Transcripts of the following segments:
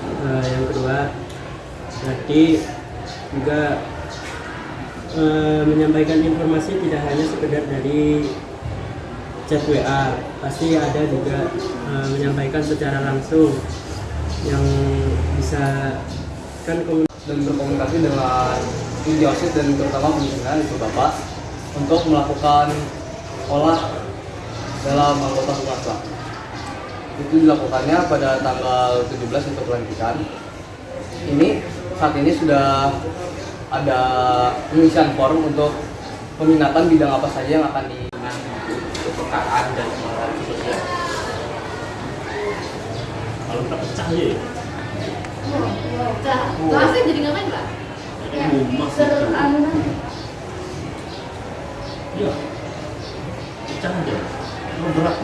Eh, yang kedua tadi juga eh, menyampaikan informasi tidak hanya sekedar dari chat WA pasti ada juga eh, menyampaikan secara langsung yang bisa kan dan berkomunikasi dengan tim Diosis dan terutama pimpinan itu Bapak untuk melakukan olah dalam anggota swasta. Itu dilakukannya pada tanggal 17 untuk pelantikan. Ini saat ini sudah ada pengisian form untuk peminatan bidang apa saja yang akan di kepekaan dan sosial. Kalau nggak pecah ya, Nah, kelasnya jadi ngapain pak? ada rumah Ser anu nanti. Iya, pecah aja. Lo berat.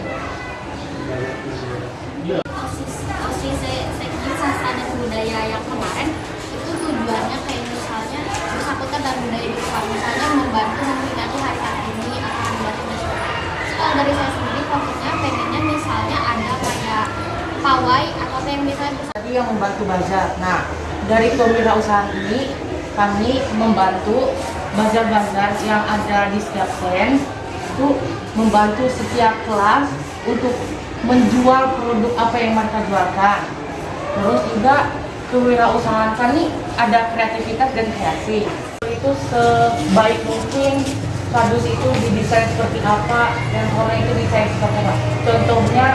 Budaya yang kemarin itu tujuannya kayak misalnya bersangkutan dan budaya di depan misalnya membantu memperingati hari kartini atau membantu masyarakat kalau dari saya sendiri fokusnya pengennya misalnya ada kayak pawai atau yang misalnya tadi yang membantu bazar. Nah, dari kewirausahaan ini kami membantu bazar-bazar yang ada di setiap stand itu membantu setiap kelas untuk menjual produk apa yang mereka jualkan. Terus juga kewirausahaan kami ada kreativitas dan kreasi. Itu sebaik mungkin kardus itu didesain seperti apa dan orang itu desain seperti apa. Contohnya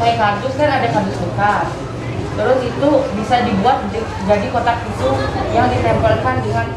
kayak kardus kan ada kardus bekas terus itu bisa dibuat di- jadi kotak itu yang ditempelkan dengan